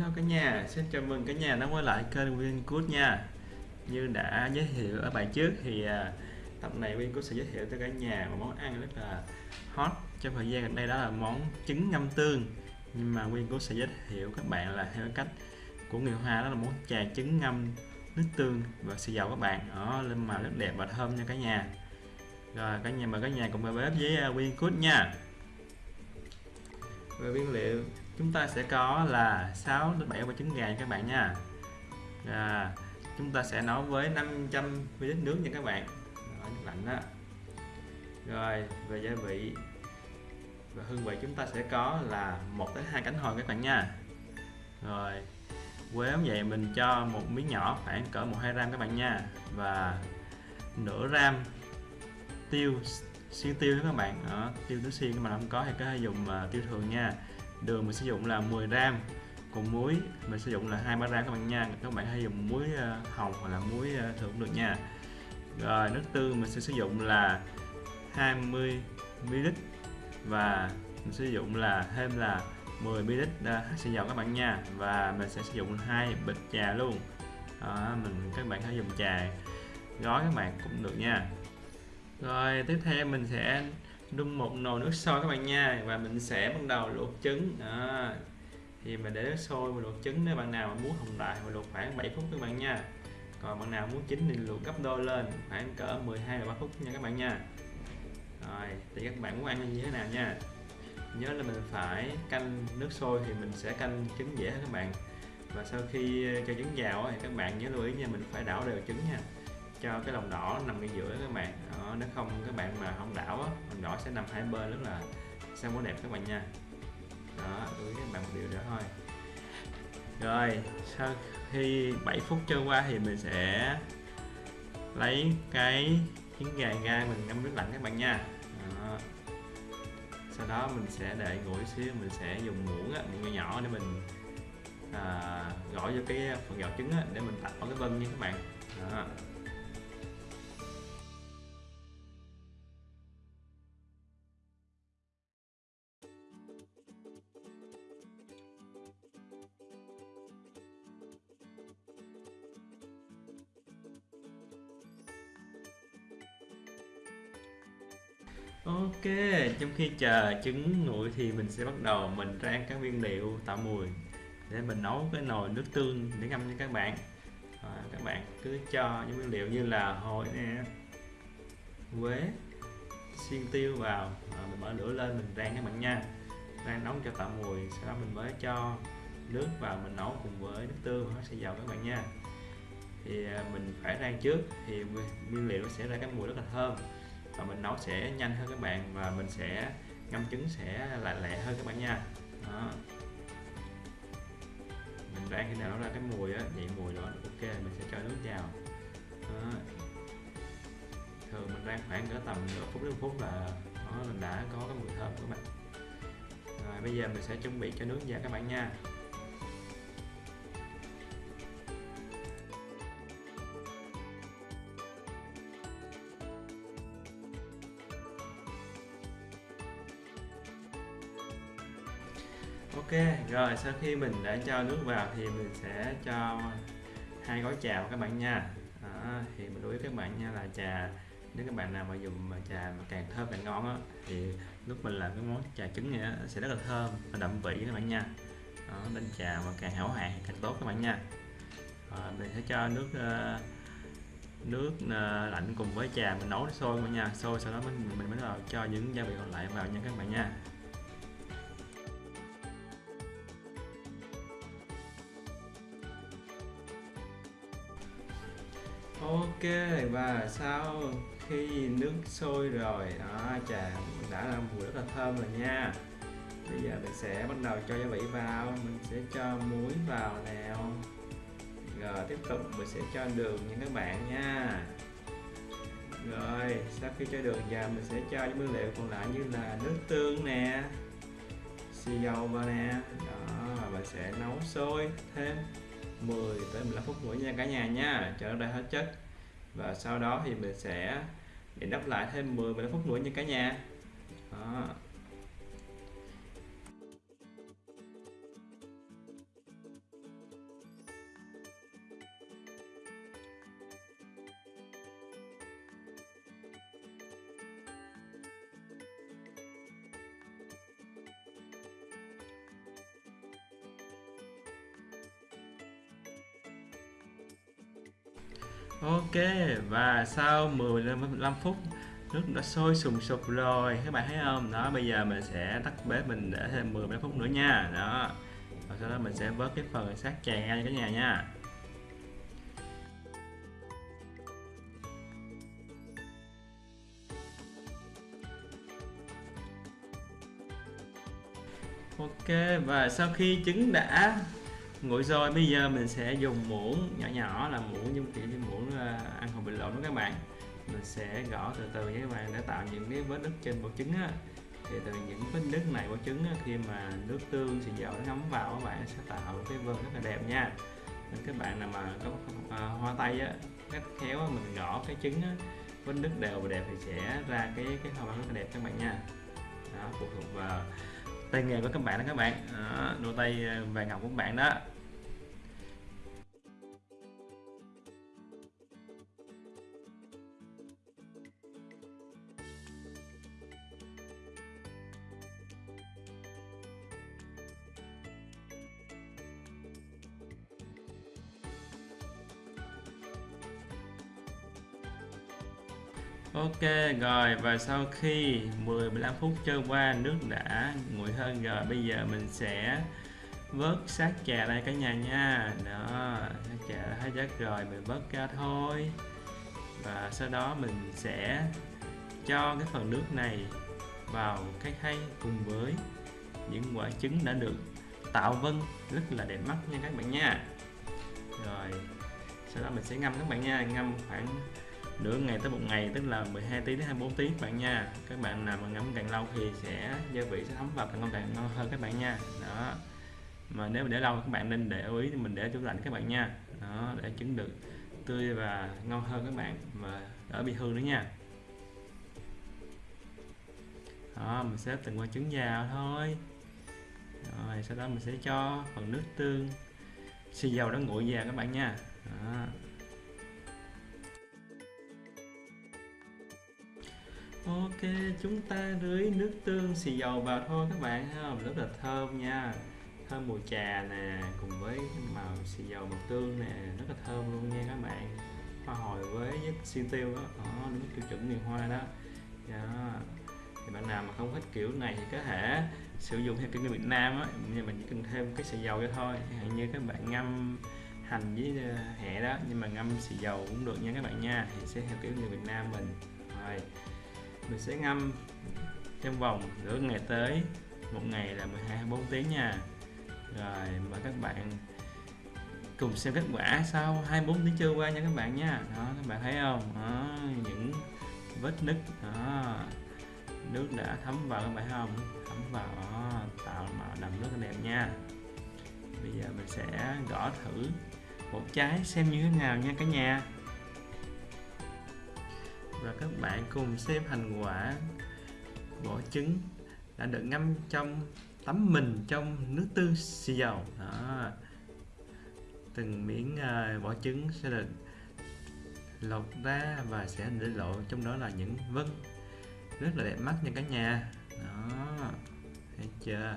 Hello cả nhà, xin chào mừng cả nhà đã quay lại kênh Wingood nha. Như đã giới thiệu ở bài trước thì à, tập này Wingood sẽ giới thiệu tới cả nhà một món ăn rất là hot trong thời gian gần đây đó là món trứng ngâm tương. Nhưng mà Wingood sẽ giới thiệu các bạn là theo cách của người Hoa đó là món trà trứng ngâm nước tương và xì dầu các bạn. Đó lên màu rất đẹp và thơm nha cả nhà. Rồi cả nhà mời cả nhà cùng vào bếp với à, nha. Về nguyên liệu chúng ta sẽ có là 6 đến 7 quả trứng gà các bạn nha. À, chúng ta sẽ nấu với 500 ml nước nha các bạn. Đó, nước lạnh đó. Rồi về gia vị và hương vị chúng ta sẽ có là một đến hai cánh hồi các bạn nha. Rồi quế vậy mình cho một miếng nhỏ khoảng cỡ một hai gram các bạn nha. Và nửa gram tiêu xiên tiêu các bạn. Đó, tiêu tứ xiên mà không có thì có thể dùng uh, tiêu thường nha đường mình sử dụng là 10 gram còn muối mình sử dụng là 23 gram các bạn nha. Các bạn hãy dùng muối ờ, hồng hoặc là muối ờ, thường cũng được nha. Rồi nước tương mình sẽ sử dụng là 20 ml và mình sử dụng là thêm là 10 ml ờ, xì dầu các bạn nha. Và mình sẽ sử dụng hai bịch trà luôn. Đó, mình các bạn hãy dùng trà gói các bạn cũng được nha. Rồi tiếp theo mình sẽ đun một nồi nước sôi các bạn nha. Và mình sẽ bắt đầu luộc trứng. À, thì mình để nước sôi và luộc trứng. Nếu bạn nào muốn hồng đại và luộc khoảng 7 phút các bạn nha. Còn bạn nào muốn chín thì luộc gấp đôi lên khoảng cỡ 12 13 phút nha các bạn nha. Rồi thì các bạn muốn ăn như thế nào nha? Nhớ là mình phải canh nước sôi thì mình sẽ canh trứng dễ hơn các bạn. Và sau khi cho trứng vào thì các bạn nhớ lưu ý nha mình phải đảo đều trứng nha cho cái lòng đỏ nằm ngay giữa các bạn. Đó, nếu không các bạn mà không đảo á lòng đỏ sẽ nằm hai bên rất là sang món đẹp các bạn nha. Đó đối các bạn một điều đó thôi. Rồi sau khi 7 phút trôi qua thì mình sẽ lấy cái trứng gà ra mình ngâm nước lạnh các bạn nha. Đó. sau đó mình sẽ để nguội xíu mình sẽ dùng muỗng á, muỗng nhỏ để mình à, gõ vô cái phần gạo trứng á, để mình tạo cái vân nha các bạn. Đó. Ok, trong khi chờ trứng nguội thì mình sẽ bắt đầu. Mình rang các nguyên liệu tạo mùi để mình nấu cái nồi nước tương để ngâm cho các bạn. À, các bạn cứ cho những nguyên liệu như là hồi nè quế xiên tiêu vào. À, mình mở lửa lên mình rang các bạn nha. Rang nóng cho tạo mùi sau đó mình mới cho nước vào mình nấu cùng với nước tương nó sẽ vào các bạn nha. Thì à, mình phải rang trước thì nguyên liệu nó sẽ ra cái mùi rất là thơm và mình nấu sẽ nhanh hơn các bạn và mình sẽ ngâm trứng sẽ lại lẹ hơn các bạn nha đó. mình rang khi nào nó ra cái mùi á vậy mùi đó, ok, mình sẽ cho nước vào đó. thường mình rang khoảng cỡ tầm nửa phút đến phút là đó mình đã có cái mùi thơm của mình bạn rồi, bây giờ mình sẽ chuẩn bị cho nước vào các bạn nha ok rồi sau khi mình đã cho nước vào thì mình sẽ cho hai gói trà các bạn nha. Đó, thì mình đối với các bạn nha là trà nếu các bạn nào mà dùng mà trà mà càng thơm càng ngon á thì lúc mình làm cái món trà trứng này sẽ rất là thơm và đậm vị các bạn nha. Đó, nên trà mà càng hảo hạn càng tốt các bạn nha. Rồi, mình sẽ cho nước uh, nước uh, lạnh cùng với trà mình nấu sôi mọi nha. Sôi sau đó mình mình mới vào cho những gia vị còn lại vào nha các bạn nha. Ok, và sau khi nước sôi rồi, đó trà đã là mùi rất là thơm rồi nha. Bây giờ mình sẽ bắt đầu cho gia vị vào, mình sẽ cho muối vào nào. Rồi, tiếp tục mình sẽ cho đường nha các bạn nha. Rồi, sau khi cho đường vào, mình sẽ cho những nguyên liệu còn lại như là nước tương nè, xì dầu vào nè. Đó, và sẽ nấu sôi thêm. 10 tới 15 phút nữa nha cả nhà nha. Cho nó ra hết chất. Và sau đó thì mình sẽ để đắp lại thêm 10 15 phút nữa nha cả nhà. Đó. Ok, và sau 15 phút, nước đã sôi sùng sục rồi, các bạn thấy không? Đó, bây giờ mình sẽ tắt bếp mình để thêm 10 phút nữa nha. Đó, và sau đó mình sẽ vớt cái phần sát chè ra cả nhà nha. Ok, và sau khi trứng đã nguội rồi bây giờ mình sẽ dùng muỗng nhỏ nhỏ là muỗng như kiểu như muỗng à, ăn hồng bình lộn đó các bạn. Mình sẽ gõ từ từ với các bạn để tạo những cái vết nứt trên bộ trứng á. Thì từ những vết nứt này của trứng á, khi mà nước tương xì dầu nó ngấm vào các bạn sẽ tạo cái vân rất là đẹp nha. Nên các bạn nào mà có à, hoa tay á cách khéo á, mình gõ cái trứng á vết nứt đều và đẹp thì sẽ ra cái cái hoa văn rất là đẹp các bạn nha. Đó phụ thuộc vào tay nghề của các bạn đó các bạn. Đó, đôi tay à, vàng ngọc của các bạn đó. Ok, rồi, và sau khi 10-15 phút trôi qua, nước đã nguội hơn rồi. Bây giờ mình sẽ vớt sát trà đây cả nhà nha. Đó sát trà đã hết chất rồi, mình vớt ra thôi. Và sau đó mình sẽ cho cái phần nước này vào cái khay cùng với những quả trứng đã được tạo vân. Rất là đẹp mắt nha các bạn nha. Rồi, sau đó mình sẽ ngâm các bạn nha. Ngâm khoảng nửa ngày tới một ngày, tức là 12 tiếng đến 24 tiếng các bạn nha. Các bạn nào mà ngắm càng lâu thì sẽ, gia vị sẽ thấm vào càng ngon càng ngon hơn các bạn nha. Đó. Mà nếu mà để lâu các bạn nên để ý thì mình để tủ lạnh các bạn nha. Đó, để trứng được tươi và ngon hơn các bạn và đỡ bị hư nữa nha. Đó, mình xếp từng quả trứng vào thôi. Rồi, sau đó mình sẽ cho phần nước tương, xì dầu đó nguội vào các bạn nha. Đó. Ok, chúng ta rưới nước tương xì dầu vào thôi các bạn ha? Rất là thơm nha. Thơm mùi trà nè, cùng với màu xì dầu màu tương nè. Rất là thơm luôn nha các bạn. Hoa hồi với xiên tiêu đó, đó đúng tiêu chuẩn miền Hoa đó. Đó. Thì bạn nào mà không thích kiểu này thì có thể sử dụng theo kiểu người Việt Nam á. Nhưng mình chỉ cần thêm cái xì dầu cho thôi. Hạn như các bạn ngâm hành với ờ, hẹ đó. Nhưng mà ngâm xì dầu cũng được nha các bạn nha. Thì sẽ theo kiểu người Việt Nam mình. Rồi mình sẽ ngâm trong vòng nửa ngày tới. Một ngày là 12 24 tiếng nha. Rồi mời các bạn cùng xem kết quả sau 24 tiếng trôi qua nha các bạn nha. Đó các bạn thấy không? Đó, những vết nứt đó nước đã thấm vào các bạn thấy không? Thấm vào đó, tạo màu đậm rất là đẹp nha. Bây giờ mình sẽ gõ thử một trái xem như thế nào nha cả nhà và các bạn cùng xem thành quả vỏ trứng đã được ngâm trong tắm mình trong nước tương xì dầu. Đó. Từng miếng uh, vỏ trứng sẽ được lột ra và sẽ để lộ trong đó là những vân rất là đẹp mắt nha cả nhà. Đó. Thấy chưa?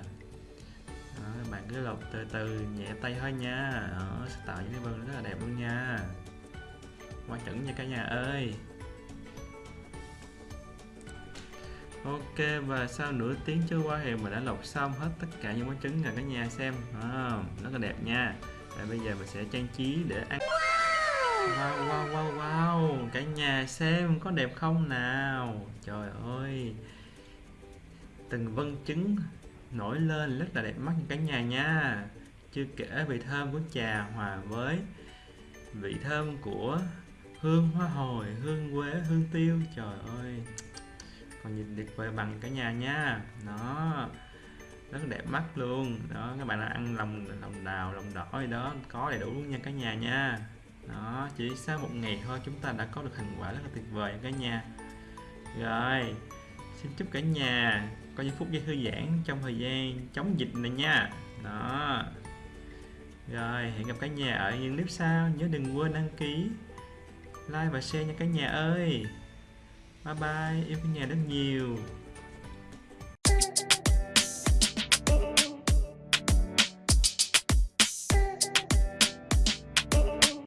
Đó, bạn cứ lột từ từ nhẹ tay thôi nha. Đó, sẽ tạo những cái vân rất là đẹp luôn nha. Quá chuẩn nha cả nhà ơi. Ok và sau nửa tiếng trôi qua thì mình đã lọc xong hết tất cả những món trứng rồi cả nhà xem. À, rất là đẹp nha. Và bây giờ mình sẽ trang trí để ăn. Wow wow wow wow. Cả nhà xem có đẹp không nào? Trời ơi. Từng vân trứng nổi lên rất là đẹp mắt như cả nhà nha. Chưa kể vị thơm của trà hòa với vị thơm của hương hoa hồi hương quế hương tiêu. Trời ơi còn nhìn tuyệt vời bằng cả nhà nha. Nó rất đẹp mắt luôn. Đó, các bạn ăn lòng lòng đào, lòng đỏ gì đó, có đầy đủ luôn nha cả nhà nha. Đó, chỉ sau một ngày thôi, chúng ta đã có được thành quả rất là tuyệt vời cả nhà. Rồi, xin chúc cả nhà có những phút giây thư giãn trong thời gian chống dịch này nha. Đó. Rồi, hẹn gặp cả nhà ở những clip sau. Nhớ đừng quên đăng ký, like và share nha cả nhà ơi bye bye yêu cả nhà rất nhiều.